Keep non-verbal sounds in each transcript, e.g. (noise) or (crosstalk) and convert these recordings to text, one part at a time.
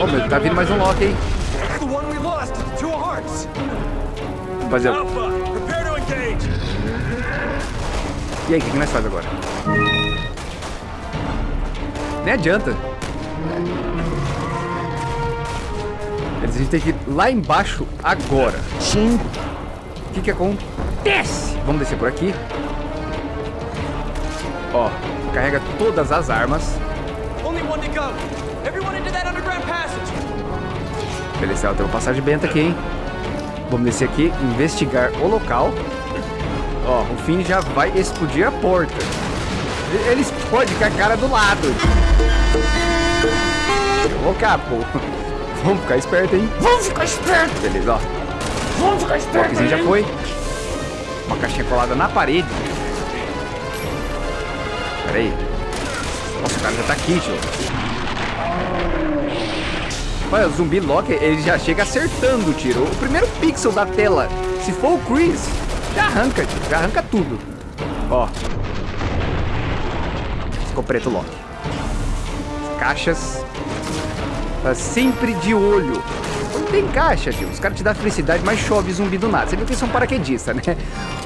Oh, meu, tá vindo mais um Loki, hein? Rapaziada. E aí, o que, que nós faz agora? Nem adianta. A gente tem que ir lá embaixo agora. Sim. O que que acontece? Vamos descer por aqui. Ó, carrega todas as armas. Only one to go. Beleza, tem uma passagem benta aqui, hein? Vamos descer aqui, investigar o local. Ó, o Finn já vai explodir a porta. Ele- explode com a cara do lado. Ô, capo. Vamos ficar esperto, hein? Vamos ficar esperto. Beleza, ó. Vamos ficar O esperto. Lockzinho já foi. Uma caixinha colada na parede. Pera aí. Nossa, o cara já tá aqui, tio. Olha, o zumbi Loki, ele já chega acertando o tiro. O primeiro pixel da tela, se for o Chris, já arranca, tio. Já arranca tudo. Ó. Ficou preto Loki. Caixas. Tá sempre de olho. Não tem caixa, tio. Os caras te dão felicidade, mas chove zumbi do nada. Você viu que eles são paraquedistas, né?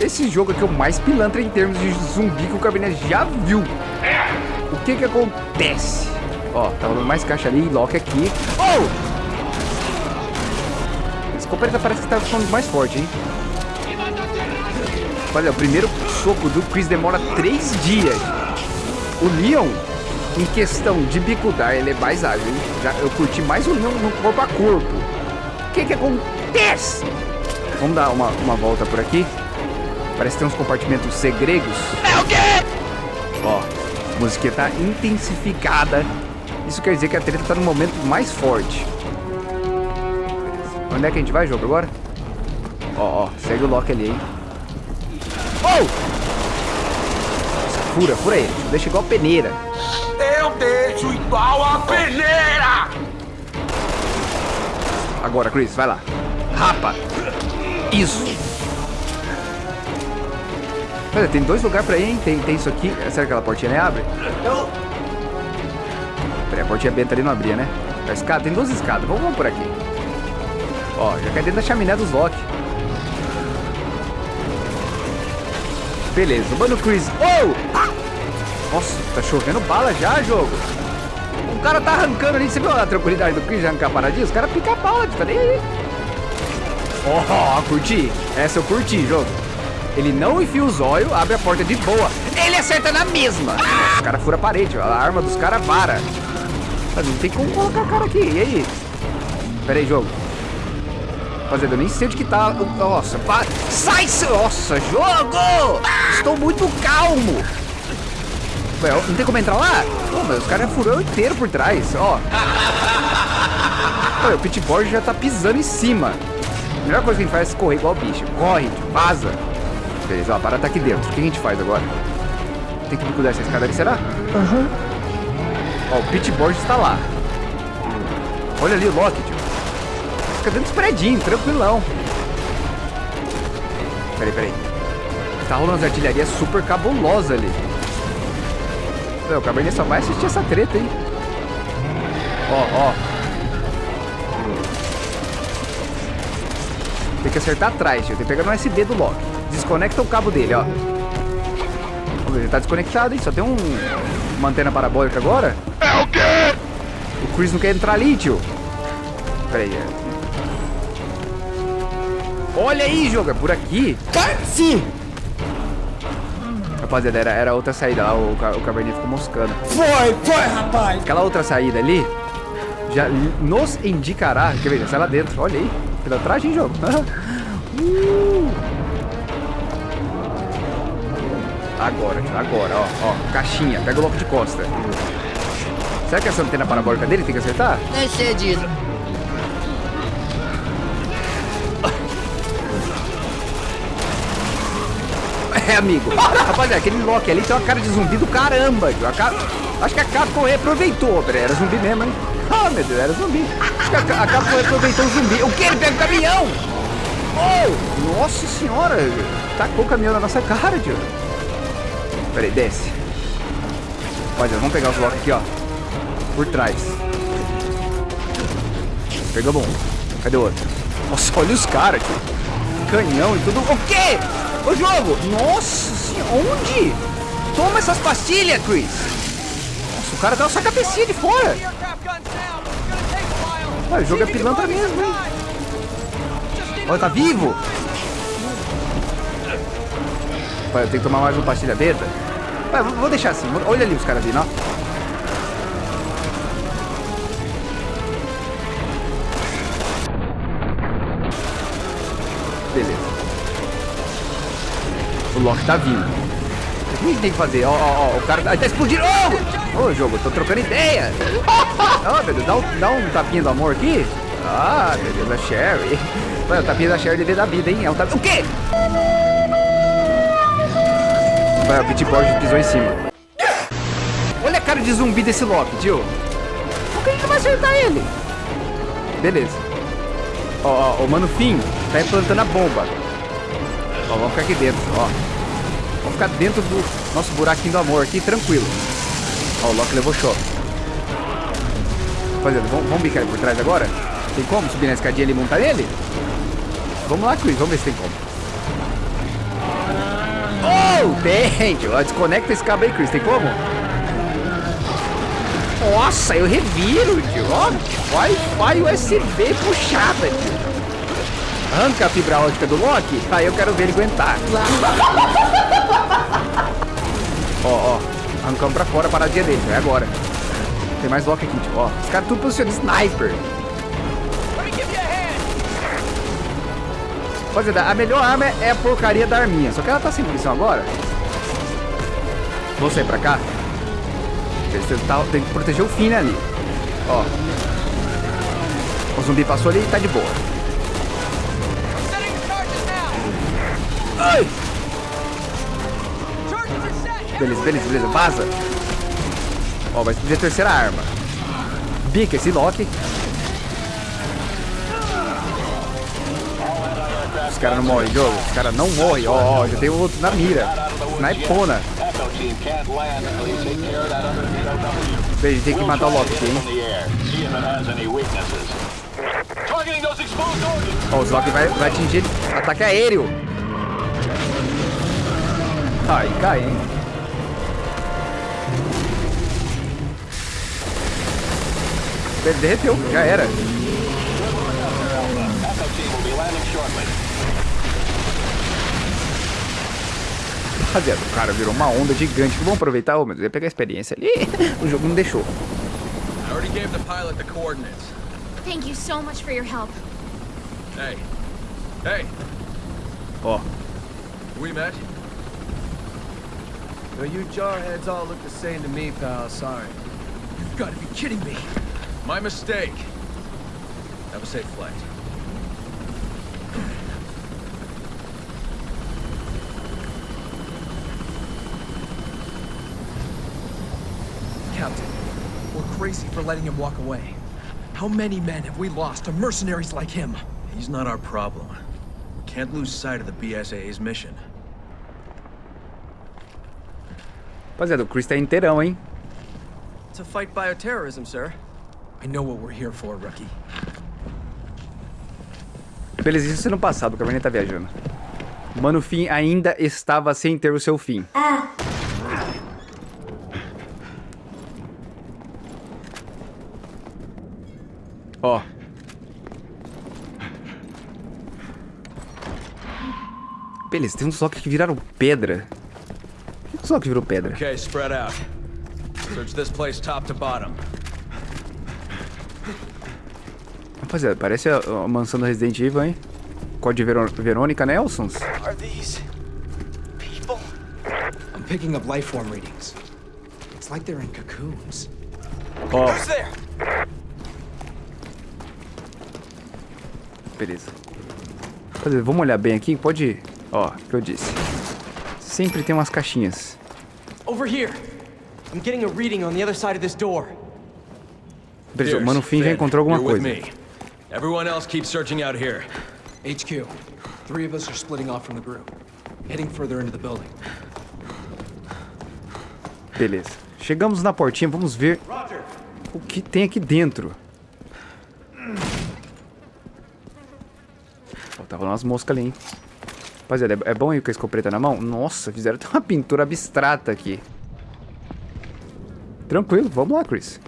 Esse jogo aqui é o mais pilantra em termos de zumbi que o Cabernet já viu. O que que acontece? Ó, tá rolando mais caixa ali, Loki aqui. Oh! Esse escopeta parece que tá ficando mais forte, hein? Olha, o primeiro soco do Chris demora três dias. O Leon, em questão de bicudar, ele é mais ágil, hein? Já, eu curti mais o Leon no corpo a corpo. O que que acontece? Vamos dar uma, uma volta por aqui. Parece que tem uns compartimentos segredos. É o quê? Ó, a musiquinha tá intensificada. Isso quer dizer que a treta tá no momento mais forte. Onde é que a gente vai, jogo, agora? Ó, ó, segue o Loki ali, hein? Oh! Nossa, fura, fura ele. Deixa igual peneira. Eu deixo igual a peneira. Agora, Chris, vai lá. Rapa. Isso. Olha, tem dois lugares pra ir, hein? Tem, tem isso aqui. Será que aquela portinha nem abre? Eu... Peraí, a portinha benta ali não abria, né? A escada, tem duas escadas. Vamos, vamos por aqui. Ó, já cai dentro da chaminé dos Loki. Beleza, mano, Chris. Oh! Ah! Nossa, tá chovendo bala já, jogo. O cara tá arrancando ali. Você viu a tranquilidade do Chris arrancar a paradinha? Os caras picam a bala, tá nem aí. Ó, oh, curti. Essa eu curti, jogo. Ele não enfia os olhos, abre a porta de boa. Ele acerta na mesma. O cara fura a parede, ó. a arma dos caras vara. Mas não tem como colocar a cara aqui. E aí? Pera aí, jogo. Rapaziada, eu nem sei onde que tá. Nossa, pa... sai! seu- Nossa, jogo! Estou muito calmo. Ué, não tem como entrar lá? Pô, mas os caras furou inteiro por trás, ó. Olha, o pitboard já tá pisando em cima. A melhor coisa que a gente faz é correr igual bicho. Corre, vaza. Beleza, ó, a parada tá aqui dentro. O que a gente faz agora? Tem que cuidar essa escada ali, será? Aham. Ó, o pitboard está lá. Olha ali o Loki, tio. Fica dentro dos predinhos, tranquilão. Peraí, peraí. Tá rolando umas artilharias super cabulosa ali. Não, o Cabernet só vai assistir essa treta, hein? Ó, ó. Tem que acertar atrás, tio. Tem que pegar no SD do Loki. Desconecta o cabo dele, ó. Ele tá desconectado, hein? Só tem um... uma antena parabólica agora. O Chris não quer entrar ali, tio. Pera aí. é. Olha aí, jogo. É por aqui. Sim. Rapaziada, era, era outra saída lá. O, o Cabernet ficou moscando. Foi, foi, rapaz. Aquela outra saída ali já nos indicará. Quer ver? Sai lá dentro. Olha aí. Pilantragem, jogo. (laughs) Uh. Agora, agora, ó, ó. Caixinha. Pega o louco de costa. Será que essa antena parabólica dele tem que acertar? Sei disso. É, amigo. Rapaziada, aquele Loki ali tem uma cara de zumbi do caramba. cara... Acho que a Capcom reaproveitou. Peraí, era zumbi mesmo, hein? Ah, meu Deus, era zumbi. Acho que a, a Capcom reaproveitou o zumbi. O que? Ele pega o caminhão! Oh! Nossa senhora! Tacou o caminhão na nossa cara, tio. Peraí, desce. Rapaziada, vamos pegar os Loki aqui, ó. Por trás. Pegamos um. Cadê o outro? Nossa, olha os caras. Canhão e tudo. O quê? O jogo! Nossa senhora, onde? Toma essas pastilhas, Chris. Nossa, o cara dá só cabecinha de fora. A o jogo é pilantra mesmo, Olha, tá a vivo. Vai, eu tenho que tomar mais uma pastilha beta. Vou vou deixar assim. Olha ali os caras vindo, ó. O Loki tá vindo. O que a gente tem que fazer? Ó, ó, ó, o cara tá, tá explodindo. Ô, Ô, jogo, eu tô trocando ideia. (laughs) Ó, meu Deus, dá um, dá um tapinha do amor aqui. Ah, meu Deus, a Sherry. Mano, o tapinha da Sherry devia da vida, hein? É um tapinha. O quê? Vai, o Bitboard pisou em cima. Olha a cara de zumbi desse Loki, tio. Por que não vai acertar ele? Beleza. Ó, ó, o Mano Finn tá implantando a bomba. Ó, vamos ficar aqui dentro, ó. Ficar dentro do nosso buraquinho do amor aqui, tranquilo. Ó, o Loki levou choque. Rapaziada, vamos, vamos bicar ele por trás agora? Tem como subir na escadinha ali e montar nele? Vamos lá, Chris, vamos ver se tem como. Oh, tem, Desconecta esse cabo aí, Chris, tem como? Nossa, eu reviro, tio. Ó, Wi-Fi USB puxada, tio. Arranca a fibra ótica do Loki. Aí eu quero ver ele aguentar. (laughs) ó, ó. Arrancamos pra fora a paradinha dele. É agora. Tem mais Loki aqui, tio. Ó, os caras tudo posicionando sniper. Give you a. Rapaziada, melhor arma é a porcaria da arminha. Só que ela tá sem munição agora. Vou sair pra cá. Tá- tem que proteger o Finn ali. Ó. O zumbi passou ali e tá de boa. Ai! Beleza, beleza, beleza. Vaza. Ó, vai explodir a terceira arma. Bica esse Loki. Os caras não morrem, jogo. Os caras não morrem. Ó, ó, já tem outro na mira. Snipona. Bem, tem que matar o Loki aqui, in hein? Ó, o Loki vai, vai atingir ataque aéreo. Ai, cai, hein? Ele derreteu, já era. Rapaziada, o cara virou uma onda gigante. Vamos aproveitar, ô, meu Deus, eu ia pegar a experiência ali. (laughs) O jogo não deixou. I already gave the pilot the coordinates. Thank you so much for your help. Hey. Hey. Ó, We met. Well, you jarheads all look the same to me, pal. Sorry. You've got to be kidding me. My mistake. Have a safe flight. Captain, we're crazy for letting him walk away. How many men have we lost to mercenaries like him? He's not our problem. We can't lose sight of the BSAA's mission. rapaziada, o Chris tá inteirão, hein? To fight bioterrorism, sir. I know what we're here for, rookie. Beleza, isso no passado, o Caverninha tá viajando. Mano, Finn ainda estava sem ter o seu fim. Ó. Beleza, tem uns Loki que viraram pedra. Por que os Loki virou pedra? Okay, spread out. Search this place top to bottom. Rapaziada, parece a, a mansão do Resident Evil, hein? Código Verô Verônica Nelsons. Are these people? I'm picking up life form readings. It's like they're in cocoons. Ó, Who's there? beleza. Rapaziada, vamos olhar bem aqui? Pode ir. Ó, o que eu disse. Sempre tem umas caixinhas. Over here. I'm getting a reading on the other side of this door. Beleza, o Mano Finn já encontrou alguma coisa. Everyone else keep searching out here. HQ. Three of us are splitting off from the group. Heading further into the building. Beleza. Chegamos na portinha, vamos ver o que tem aqui dentro. Ó, tá rolando umas moscas ali, hein? Rapaziada, é, é bom ir com a escopeta na mão? Nossa, fizeram até uma pintura abstrata aqui. Tranquilo, vamos lá, Chris.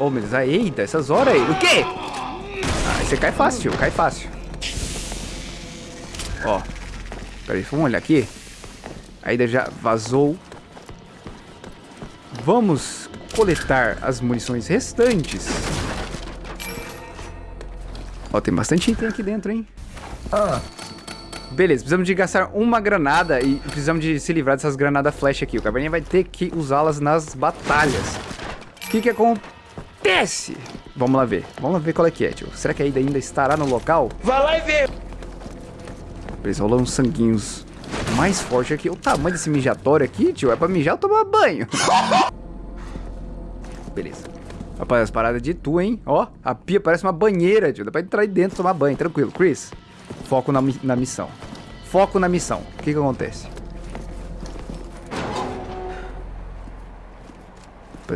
Oh, meu Deus, ah, eita, essas horas aí. O quê? Ah, você cai fácil, cai fácil. Ó. Peraí, vamos olhar aqui. Ainda já vazou. Vamos coletar as munições restantes. Ó, tem bastante item aqui dentro, hein? Ah, Beleza, precisamos de gastar uma granada e precisamos de se livrar dessas granadas flash aqui. O Caverninha vai ter que usá-las nas batalhas. O que que acontece? Vamos lá ver. Vamos lá ver qual é que é, tio. Será que ainda, ainda estará no local? Vai lá e vê! Beleza, rolando uns sanguinhos mais forte aqui. O tamanho desse mijatório aqui, tio, é pra mijar ou tomar banho? (laughs) Beleza. Rapaz, as paradas de tu, hein? Ó, a pia parece uma banheira, tio. Dá pra entrar aí dentro e tomar banho, tranquilo. Chris, foco na, na missão. Foco na missão. O que que acontece?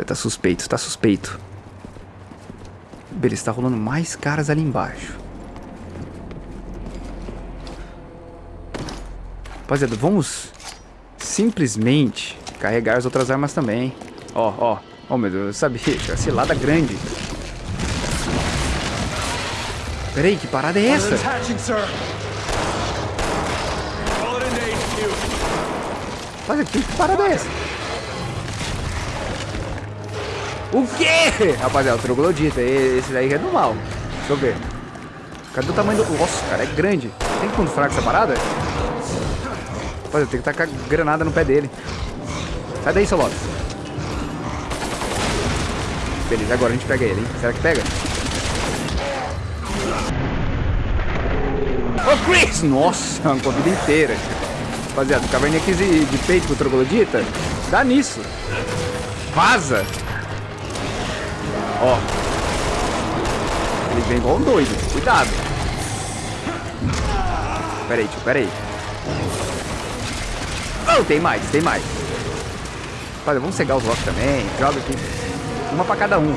Tá suspeito, tá suspeito. Beleza, tá rolando mais caras ali embaixo. Rapaziada, vamos simplesmente carregar as outras armas também. Ó, ó. Ó, meu Deus, eu sabia. Tinha cilada grande. Peraí, que parada é essa? Rapaziada, que parada é essa? O quê? Rapaziada, o troglodita. Esse daí é do mal. Deixa eu ver. Cadê o tamanho do... Nossa, cara, é grande. Tem ponto fraco essa parada? Rapaziada, tem que tacar granada no pé dele. Sai daí, seu Loki. Beleza, agora a gente pega ele, hein? Será que pega? Ô, Chris! Nossa, arrancou a vida inteira. Rapaziada, o caverninha quis de peito pro troglodita. Dá nisso. Vaza. Ó. Ele vem igual um doido. Cuidado. Pera aí, tio, pera aí. Oh, tem mais, tem mais. Rapaziada, vamos cegar os blocos também. Joga aqui. Uma pra cada um.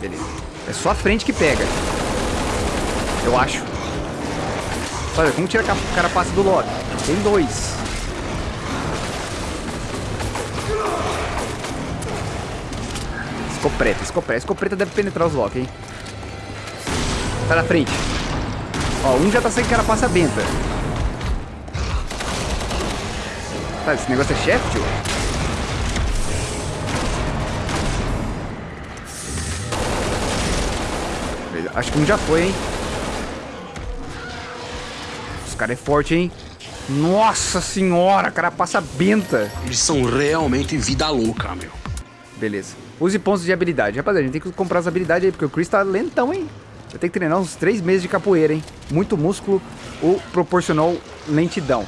Beleza. É só a frente que pega. Eu acho. Olha, como tira a ca- carapaça do Loki? Tem dois. Escopeta, escopeta. Escopeta deve penetrar os Loki, hein? Tá na frente. Ó, um já tá sem carapaça benta. Tá, esse negócio é chefe, tio? Acho que um já foi, hein? Os caras é forte, hein? Nossa senhora, carapaça benta. Eles são realmente vida louca, meu. Beleza. Use pontos de habilidade. Rapaziada, a gente tem que comprar as habilidades aí, porque o Chris tá lentão, hein? Vai ter que treinar uns três meses de capoeira, hein? Muito músculo ou proporcional lentidão.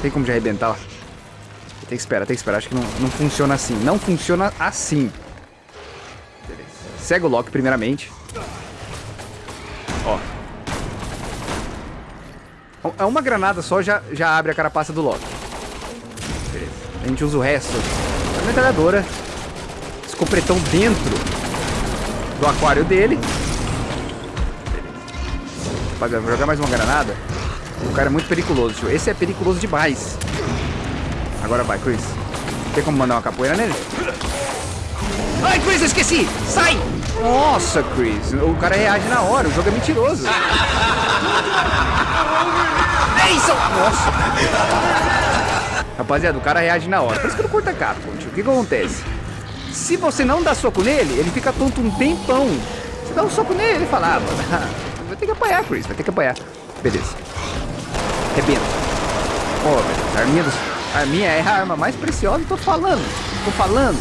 Tem como de arrebentar? Tem que esperar, tem que esperar. Acho que não, não funciona assim. Não funciona assim. Beleza. Cega o Loki primeiramente. Ó. É uma granada só já, já abre a carapaça do Loki. Beleza. A gente usa o resto. A metralhadora. Escopretão dentro do aquário dele. Rapaziada, vou jogar mais uma granada. O cara é muito periculoso, tio. Esse é periculoso demais. Agora vai, Chris. Tem como mandar uma capoeira nele? Ai, Chris, eu esqueci! Sai! Nossa, Chris. O cara reage na hora. O jogo é mentiroso. É isso! Nossa! Rapaziada, o cara reage na hora. Por isso que eu não curto a tio. O que, que acontece? Se você não dá soco nele, ele fica tonto um tempão. Você dá um soco nele, ele fala, ah, mano, (laughs) vai ter que apanhar, Chris, vai ter que apanhar. Beleza. Rebenta. Ó, velho, a arminha, dos, arminha é a arma mais preciosa, tô falando. Tô falando.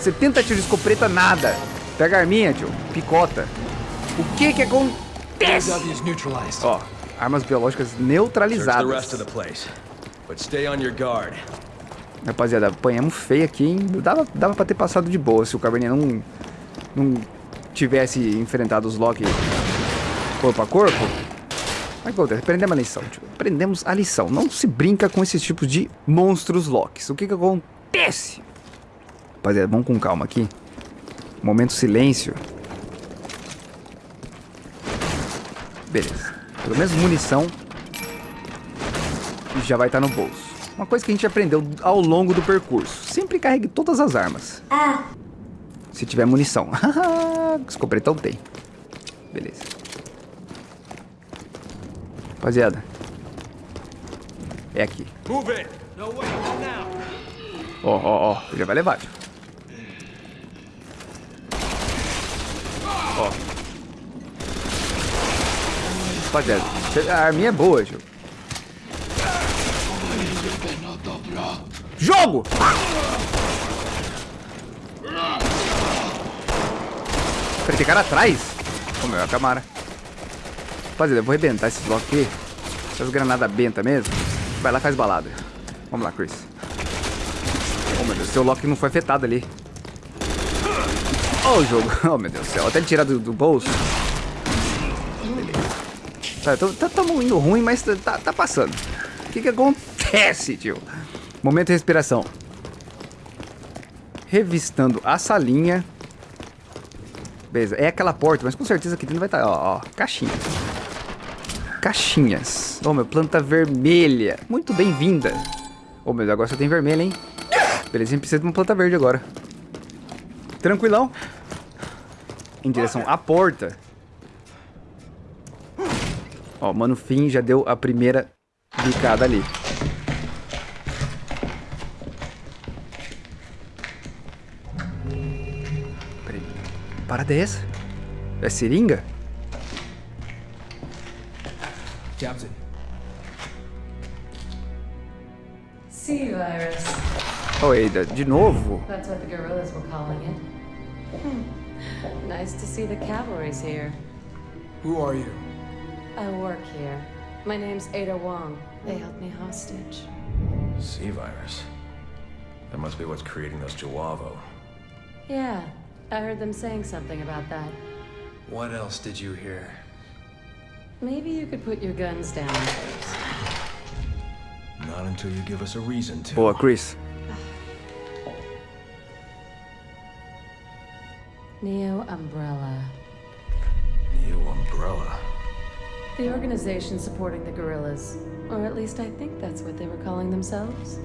70 tiros de escopeta, nada. Pega a arminha, tio, picota. O que que acontece? Ó, armas biológicas neutralizadas. But stay on your guard. Rapaziada, apanhamos feio aqui, hein? Dava, dava pra ter passado de boa se o Caverninha não, não tivesse enfrentado os Loki corpo a corpo. Mas acontece, aprendemos a lição. Aprendemos a lição. Não se brinca com esses tipos de monstros Locks. O que que acontece? Rapaziada, vamos com calma aqui. Momento silêncio. Beleza. Pelo menos munição já vai estar no bolso. Uma coisa que a gente aprendeu ao longo do percurso. Sempre carregue todas as armas. Se tiver munição. (laughs) Escopretão tem. Beleza. Rapaziada. É aqui. Ó, ó, ó. Já vai levar, tio. Ó. Rapaziada, a arminha é boa, tio. Jogo! Peraí, tem cara atrás? Ô, meu, é a Camara. Rapaziada, eu vou arrebentar esses blocos aqui. Essas granadas benta mesmo. Vai lá, faz balada. Vamos lá, Chris. Oh, meu Deus, seu Loki não foi afetado ali. Oh, o jogo. (laughs) Oh, meu Deus do céu. Até ele tirar do, do bolso. Beleza. Tá, tamo indo ruim, mas tá- tá passando. O que que acontece, tio? Momento de respiração. Revistando a salinha. Beleza, é aquela porta, mas com certeza aqui dentro vai estar, ó, ó, caixinhas. Caixinhas. Oh, meu, planta vermelha. Muito bem-vinda. Oh, meu agora só tem vermelha, hein? Beleza, a gente precisa de uma planta verde agora. Tranquilão. Em direção à porta. Ó, mano, Finn já deu a primeira bicada ali. Parada é essa? É seringa? Jabs it. Sea virus. Oh, Eida, de novo? That's what the guerrillas were calling it. Hmm. (laughs) Nice to see the cavalry's here. Who are you? I work here. My name's Ada Wong. They held me hostage. Sea virus. That must be what's creating those Jawavo. Yeah, I heard them saying something about that. What else did you hear? Maybe you could put your guns down first. Not until you give us a reason to. Boa, Chris. Neo Umbrella. New umbrella. The organization supporting the guerrillas. Or at least I think that's what they were calling themselves.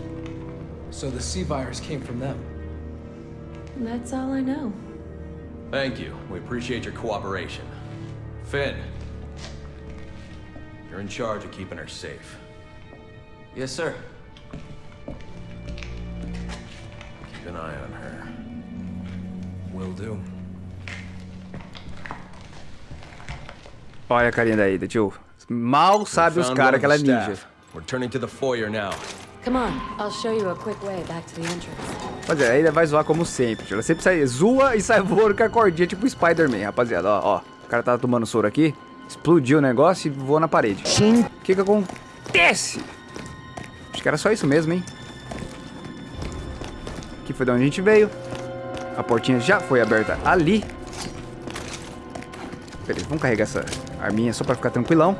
So the sea virus came from them. That's all I know. Thank you. We appreciate your cooperation. Finn. You're in charge of keeping her safe. Yes, sir. Keep an eye on her. Will do. Olha a carinha da Ada, tio. Mal sabe os Found caras que ela é ninja. We're turning to the foyer now. Come on, I'll show you a quick way back to the entrance. Rapaziada, a Ada vai zoar como sempre, tio. Ela sempre sai, zoa e sai voando com a cordinha, tipo Spider-Man, rapaziada. Ó, ó. O cara tava tomando soro aqui, explodiu o negócio e voou na parede. Sim. O que que acontece? Acho que era só isso mesmo, hein? Aqui foi de onde a gente veio. A portinha já foi aberta ali. Beleza, vamos carregar essa arminha só pra ficar tranquilão.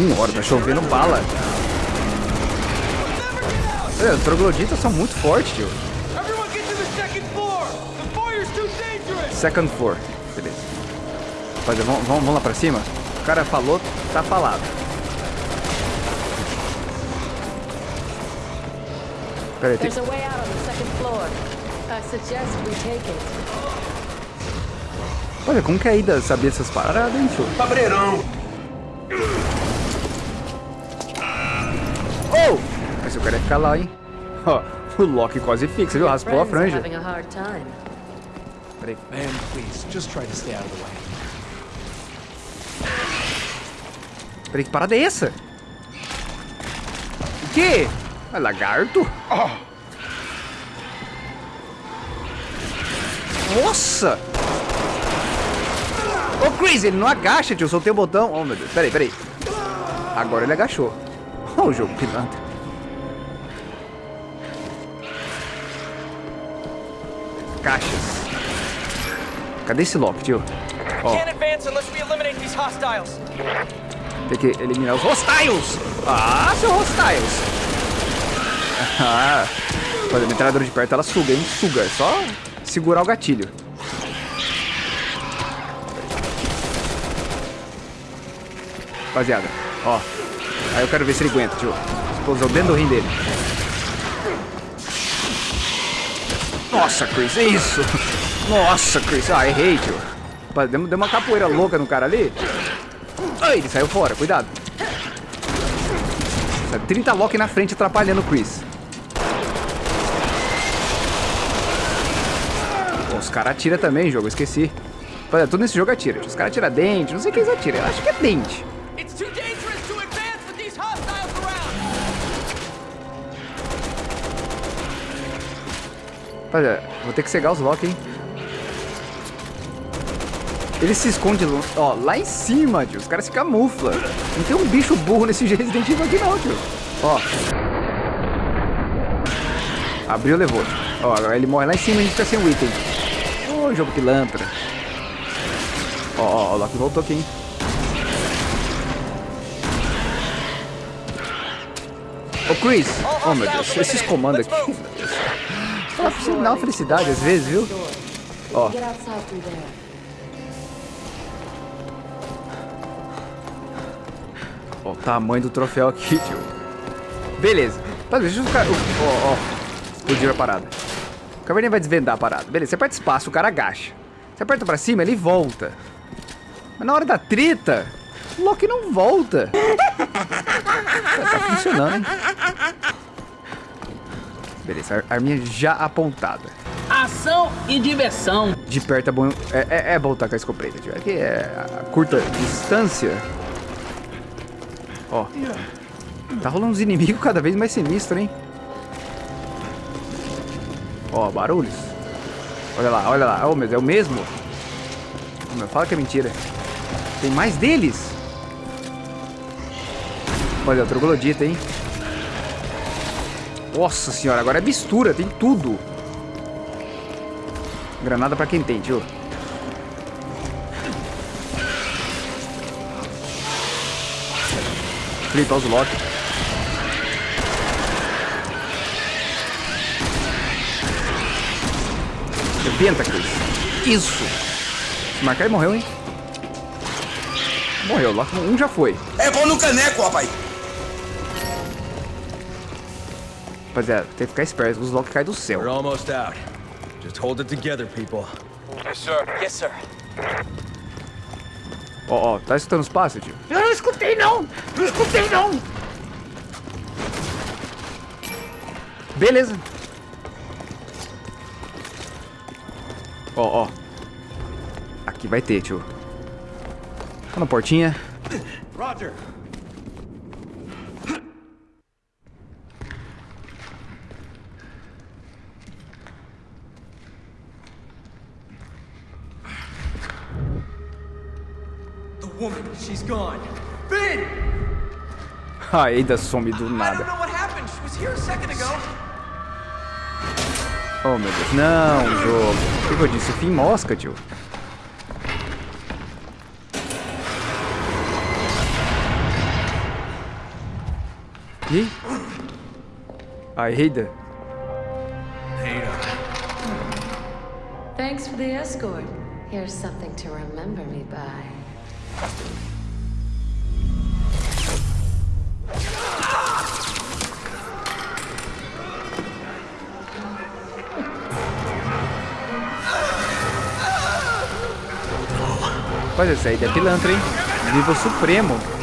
Senhora, tá chovendo bala. Olha, os trogloditas são muito fortes, tio. Second floor! Beleza. Rapaziada, vamos, vamos, vamos lá pra cima? O cara falou, tá falado. Pera aí, tem... There's a way out on the second floor. I suggest we take it. Olha, como que a Ida sabia essas paradas, hein, tio? Cabreirão. O cara ia ficar lá, hein? Ó, o Loki quase fixa, viu? Raspou a franja. Peraí. Man, please, just try to stay out of the way. Peraí, que parada é essa? O quê? É lagarto? Nossa! Ô, Chris, ele não agacha, tio. Eu soltei o botão. Oh, meu Deus. Peraí, peraí. Agora ele agachou. Ó, o jogo pilantra. Cadê esse lock, tio? Ó, tem que eliminar os hostiles. Ah, seu hostiles. (laughs) Ah, a metralhadora de perto ela suga, hein? Suga, é só segurar o gatilho. Rapaziada, ó. Aí eu quero ver se ele aguenta, tio. Explosão dentro do rim dele. Nossa, Chris, é isso? Nossa, Chris. Ah, errei, tio. Deu, deu uma capoeira louca no cara ali. Ai, ele saiu fora, cuidado. 30 lock na frente atrapalhando o Chris. Os caras atiram também, jogo, esqueci. Olha, tudo nesse jogo atira. Os caras atiram dente, não sei o que eles atiram. Eu acho que é dente. Olha, vou ter que cegar os lock, hein? Ele se esconde, ó, lá em cima, tio. Os caras se camuflam. Não tem um bicho burro nesse Resident Evil aqui não, tio. Ó. Abriu, levou. Ó, agora ele morre lá em cima e a gente fica sem o item. Ô, oh, jogo pilantra. Ó, ó, o Loki voltou aqui, hein. Ô, Chris. Oh, meu Deus. Esses comandos aqui. Dá uma felicidade às vezes, viu? Ó. Ó, o tamanho do troféu aqui, tio. Beleza. Tá, deixa eu ficar... Ó, ó. Explodiu a parada. O caverninha vai desvendar a parada. Beleza, você aperta espaço, o cara agacha. Você aperta pra cima, ele volta. Mas na hora da treta, o Loki não volta. tá funcionando, hein? Beleza, arminha já apontada. Ação e diversão. De perto é bom, é, é, é bom estar com a escopeta, tio. Aqui é a curta distância. Ó. Tá rolando uns inimigos cada vez mais sinistros, hein? Ó, barulhos. Olha lá, olha lá. Oh, é o mesmo? Meu, fala que é mentira. Tem mais deles? Olha, o troglodita, hein? Nossa senhora, agora é mistura, tem tudo. Granada pra quem tem, tio. Flipar os lock. Rebenta, Chris. Isso. Se marcar, ele morreu, hein? Morreu. Lock um já foi. É bom no caneco, rapaz. Rapaziada, tem que ficar esperto. Os Loki caem do céu. We're almost out. Just hold it together, people. Yes, sir. Yes, sir. Ó, oh, ó, oh, tá escutando os passos, tio? Eu não escutei, não! Não escutei, não! Beleza. Ó, ó. Aqui vai ter, tio. Tá na portinha. Roger. Finn! Ainda some do nada. Oh meu Deus, não, jogo. O que eu disse? Fim mosca, tio. E? A Ada. Thanks for the escort. Here's something to remember me by. Rapaz, esse aí é pilantra, hein? Nível supremo.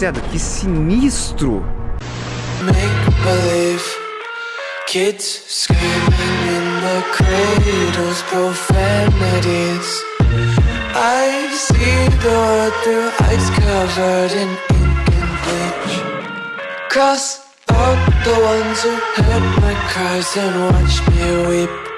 Lacerda, que sinistro! Cross out the ones who heard my cries and watched me weep